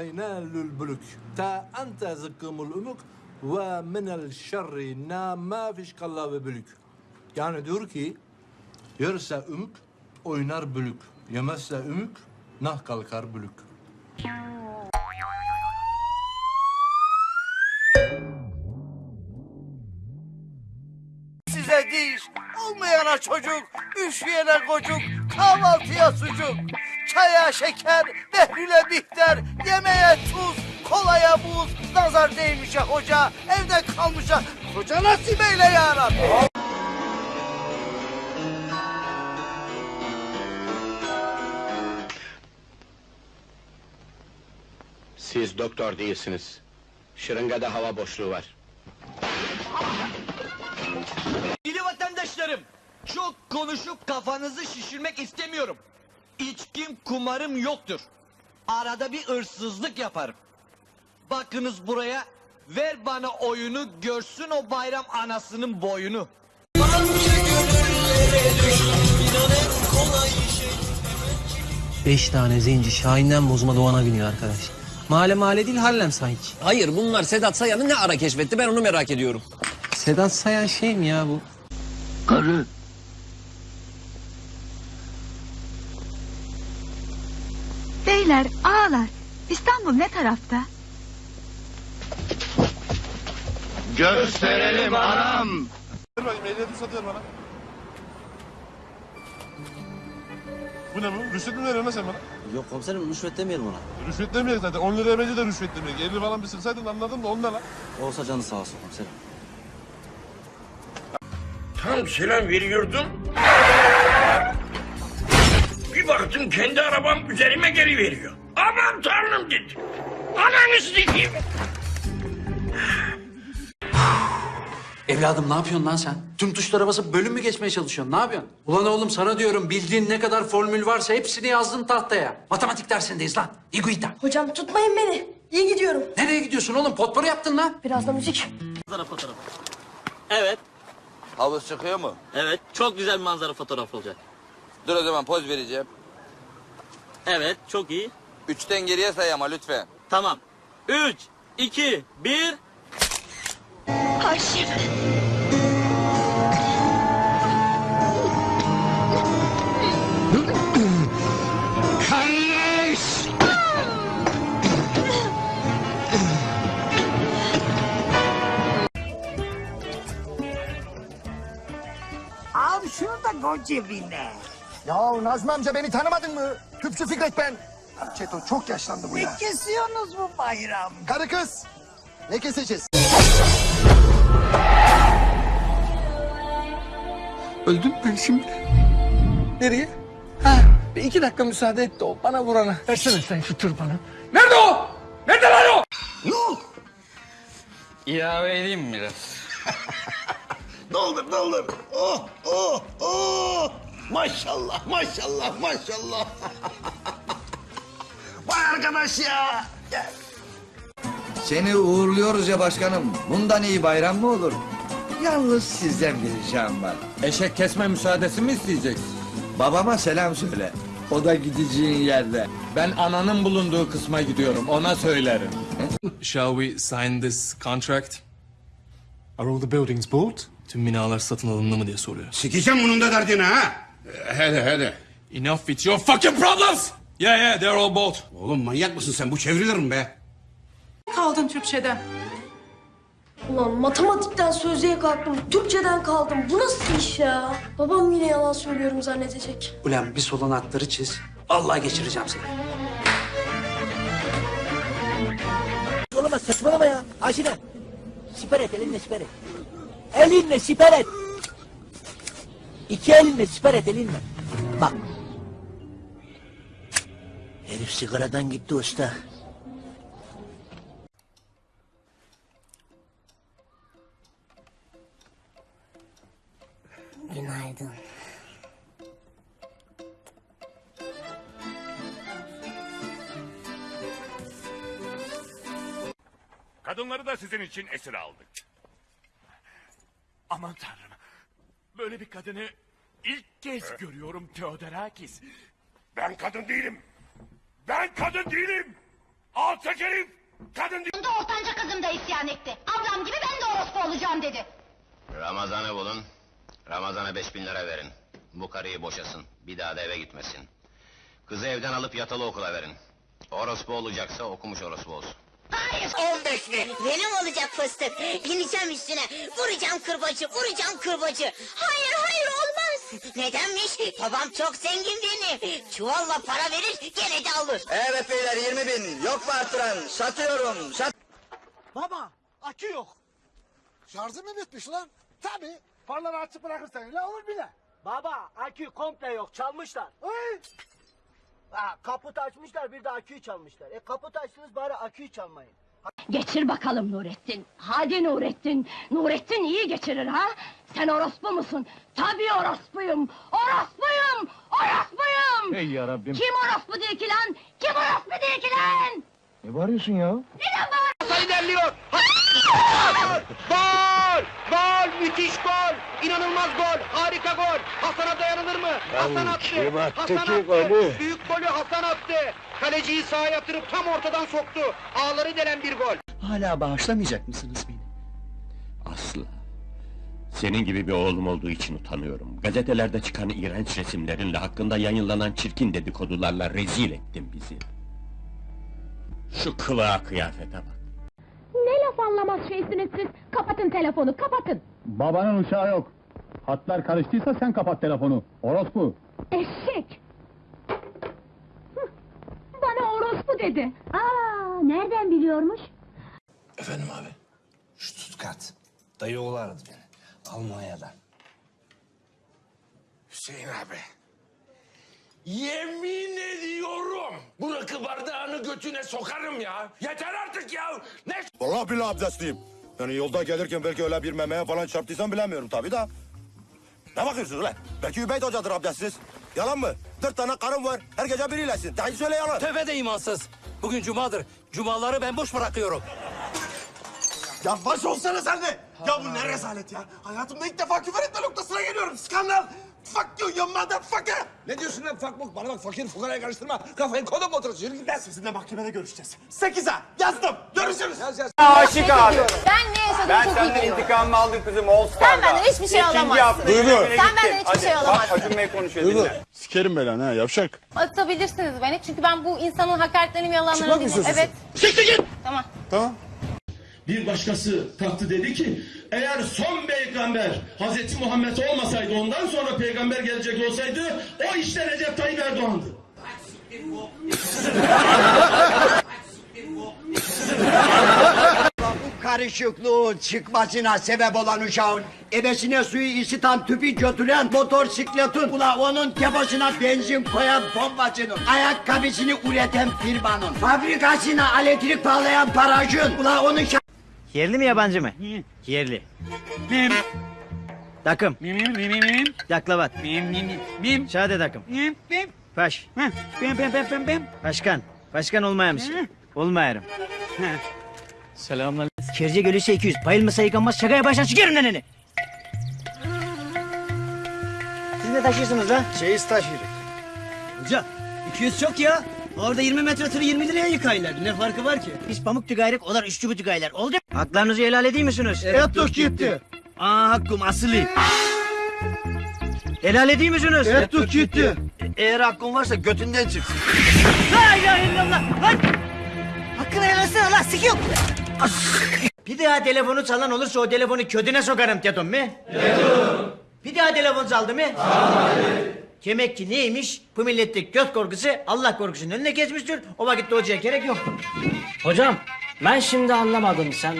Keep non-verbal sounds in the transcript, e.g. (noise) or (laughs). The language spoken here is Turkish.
ينال البلوك تا أنت زكم الأمك ومن الشر نا ما فيش كلا ببلük. Yani diyor ki yerse ümük oynar bülük. Yemezse ümük nah kalkar bülük. Size diş, olmayana çocuk, üşüyene kocuk, kahvaltıya sucuk, çaya şeker, behlüle bihter, yemeğe tuz, kolaya buz, nazar değmişe hoca, evde kalmışa, koca nasip eyle ya Rabbi. Siz doktor değilsiniz. Şırıngada hava boşluğu var. Dili vatandaşlarım, çok konuşup kafanızı şişirmek istemiyorum. İçkim, kumarım yoktur. Arada bir hırsızlık yaparım. Bakınız buraya, ver bana oyunu, görsün o bayram anasının boyunu. Beş tane zenci Şahin'den bozma Doğan'a biniyor arkadaş. Mahalle mahalle değil Harlem sanki. Hayır bunlar Sedat Sayan'ı ne ara keşfetti ben onu merak ediyorum. Sedat Sayan şey mi ya bu? Beyler, ağalar. İstanbul ne tarafta? Gösterelim anam! Ver bakayım ehliyeti satıyor bana. Bu ne bu? Rüşvet mi veriyorsun lan sen bana? Yok komiserim rüşvet demeyelim ona. Rüşvet demeyecek zaten. 10 liraya bence de rüşvet demeyecek. 50 falan bir sırsaydın anladım da on ne lan? Olsa canı sağ olsun komiserim. Tam selam veriyordum. Bir baktım kendi arabam üzerime geri veriyor. Aman tanrım dedim. Ananı sikeyim. Evladım ne yapıyorsun lan sen? Tüm tuşlara basıp bölüm mü geçmeye çalışıyorsun? Ne yapıyorsun? Ulan oğlum sana diyorum bildiğin ne kadar formül varsa hepsini yazdın tahtaya. Matematik dersindeyiz lan. İguita. Hocam tutmayın beni. İyi gidiyorum. Nereye gidiyorsun oğlum? Potpourri yaptın lan. Biraz da müzik. Evet, Havuz çıkıyor mu? evet. Çok güzel bir manzara fotoğrafı olacak. Dur o zaman poz vereceğim. Evet, çok iyi. Üçten geriye say ama lütfen. Tamam. Üç, iki, bir. Haşim. Al şunu da koy cebine. Ya Nazmi amca beni tanımadın mı? Tüpçü Fikret ben. Çeto çok yaşlandı bu Ne ya. kesiyorsunuz bu bayram? Karı kız. Ne keseceğiz? Öldüm ben şimdi. Nereye? Ha, bir iki dakika müsaade et de o bana vurana. Versene sen şu tırpanı. Nerede o? Nerede lan o? İlave edeyim mi biraz? (laughs) Doldur doldur. Oh oh oh. Maşallah maşallah maşallah. (laughs) Vay arkadaş ya. Gel. Seni uğurluyoruz ya başkanım. Bundan iyi bayram mı olur? Yalnız sizden bir ricam var. Eşek kesme müsaadesi mi isteyeceksin? Babama selam söyle. O da gideceğin yerde. Ben ananın bulunduğu kısma gidiyorum. Ona söylerim. Shall we sign this contract? Are all the buildings bought? Tüm binalar satın alındı mı diye soruyor. Sikeceğim bunun da derdini ha. Hadi hadi. Enough with your fucking problems! Yeah yeah they're all bought. Oğlum manyak mısın sen? Bu çevrilir mi be? Kaldım Türkçeden. Ulan matematikten sözlüğe kalktım. Türkçeden kaldım. Bu nasıl iş ya? Babam yine yalan söylüyorum zannedecek. Ulan bir solun hatları çiz. Allah geçireceğim seni. Saçmalama saçmalama ya. Aşine. Siper et elinle siper et. Elinle siper et. İki elinle siper et elinle. Bak. Herif sigaradan gitti usta. Günaydın. Kadınları da sizin için esir aldık. Aman tanrım. Böyle bir kadını ilk kez görüyorum Theodorakis. Ben kadın değilim. Ben kadın değilim. Alçak herif! Kadın Bunda ortanca kızım da isyan etti. Ablam gibi ben de orospu olacağım dedi. Ramazan'ı bulun. Ramazan'a beş bin lira verin. Bu karıyı boşasın. Bir daha da eve gitmesin. Kızı evden alıp yatılı okula verin. Orospu olacaksa okumuş orospu olsun. Hayır. 15 mi? Benim olacak fıstık. Bineceğim üstüne. Vuracağım kırbacı, vuracağım kırbacı. Hayır, hayır olmaz. Nedenmiş? Babam çok zengin benim. Çuvalla para verir, gene de alır. Evet beyler 20 bin. Yok mu arttıran? Satıyorum. Sat. Baba akü yok. Şarjı mı bitmiş lan? Tabii. Farları açık bırakırsan öyle olur bile. Baba akü komple yok çalmışlar. Ha, kaput açmışlar bir de aküyü çalmışlar. E kaput açtınız bari aküyü çalmayın. Geçir bakalım Nurettin. Hadi Nurettin. Nurettin iyi geçirir ha? Sen orospu musun? Tabii orospuyum. Orospuyum. Orospuyum. Ey yarabbim. Kim orospu değil ki lan? Kim orospu değil ki lan? Ne bağırıyorsun ya? Neden bağır? Sayı derliyor. Gol! Gol! Müthiş gol! İnanılmaz gol! Harika gol! Hasan'a dayanılır mı? Hasan attı! Hasan attı! Büyük golü Hasan attı! Kaleciyi sağa yatırıp tam ortadan soktu. Ağları delen bir gol. Hala bağışlamayacak mısınız beni? Asla. Senin gibi bir oğlum olduğu için utanıyorum. Gazetelerde çıkan iğrenç resimlerinle hakkında yayınlanan çirkin dedikodularla rezil ettin bizi. Şu kılığa kıyafete bak. Ne laf anlamaz şeysiniz siz? Kapatın telefonu, kapatın. Babanın uçağı yok. Hatlar karıştıysa sen kapat telefonu. Orospu. Eşek! Hıh, Bana orospu dedi. Aa, nereden biliyormuş? Efendim abi. Stuttgart. Dayı oğlu aradı beni. Almanya'dan. Hüseyin abi. Yemin ediyorum. Bu rakı bardağını götüne sokarım ya. Yeter artık ya. Ne Vallahi billahi abdestliyim. Yani yolda gelirken belki öyle bir memeye falan çarptıysam bilemiyorum tabii da. Ne bakıyorsunuz lan? Belki Übeyt Hoca'dır abdestsiz. Yalan mı? Dört tane karım var. Her gece biriylesin. Daha söyle yalan. Tövbe de imansız. Bugün cumadır. Cumaları ben boş bırakıyorum. Ya baş olsana sen de. Ya bu ne rezalet ya. Hayatımda ilk defa küfür etme noktasına geliyorum. Skandal. Fuck you, you motherfucker. Ne diyorsun lan fakmuk? Bana bak fakir fukaraya karıştırma. Kafayı kodum otursun. Yürü git lan. Sizinle mahkemede görüşeceğiz. Sekize yazdım. Görüşürüz. Yaz yaz. Aşık abi. Ben ne yaşadığımı çok iyi biliyorum. intikamımı aldım kızım All Star'da. Sen benden hiçbir şey alamazsın. Duygu. Sen benden hiçbir şey alamazsın. Acun Bey konuşuyor dinle. Sikerim belanı ha yavşak. Atabilirsiniz beni çünkü ben bu insanın hakaretlerini yalanlarını Çıkmak mı dinliyorum. istiyorsun Evet. Siktir git. Tamam. Tamam. Bir başkası kalktı dedi ki eğer son peygamber Hazreti Muhammed olmasaydı ondan sonra peygamber gelecek olsaydı o işte Recep Tayyip Erdoğan'dı. Bu karışıklığın çıkmasına sebep olan uşağın ebesine suyu ısıtan tüpü götüren motosikletin ula onun tepasına benzin koyan bombacının ayakkabısını üreten firmanın fabrikasına elektrik bağlayan parajın ula onun Yerli mi yabancı mı? Yerli. Mim. Takım. Mim mim mim mim. Yaklavat. Mim mim mim. Şahane takım. Mim mim. Paş. Bim bim bim bim bim. Başkan. Başkan olmayamış. Olmayarım. Selamlar. Kerce gelirse 200. Bayılmasa yıkanmaz. Şakaya baştan çıkarım neneni. Siz ne taşıyorsunuz lan? Çeyiz taşıyoruz. Hoca 200 çok ya. Orada 20 metre tırı 20 liraya yıkaylar. Ne farkı var ki? Biz pamuk tügayrık, onlar üç çubuk tügaylar. Oldu. Haklarınızı helal edeyim misiniz? Evet dur gitti. Aa hakkım asılı. Helal edeyim misiniz? Evet dur gitti. Eğer hakkın varsa götünden çıksın. La ilahe illallah. Lan! Hakkını helal etsene lan sikiyor. (laughs) Bir daha telefonu çalan olursa o telefonu ködüne sokarım dedim mi? Dedim. Bir daha telefon çaldı mı? Demek ki neymiş? Bu milletteki göz korkusu Allah korkusunun önüne geçmiştir. O vakitte hocaya gerek yok. Hocam ben şimdi anlamadım sen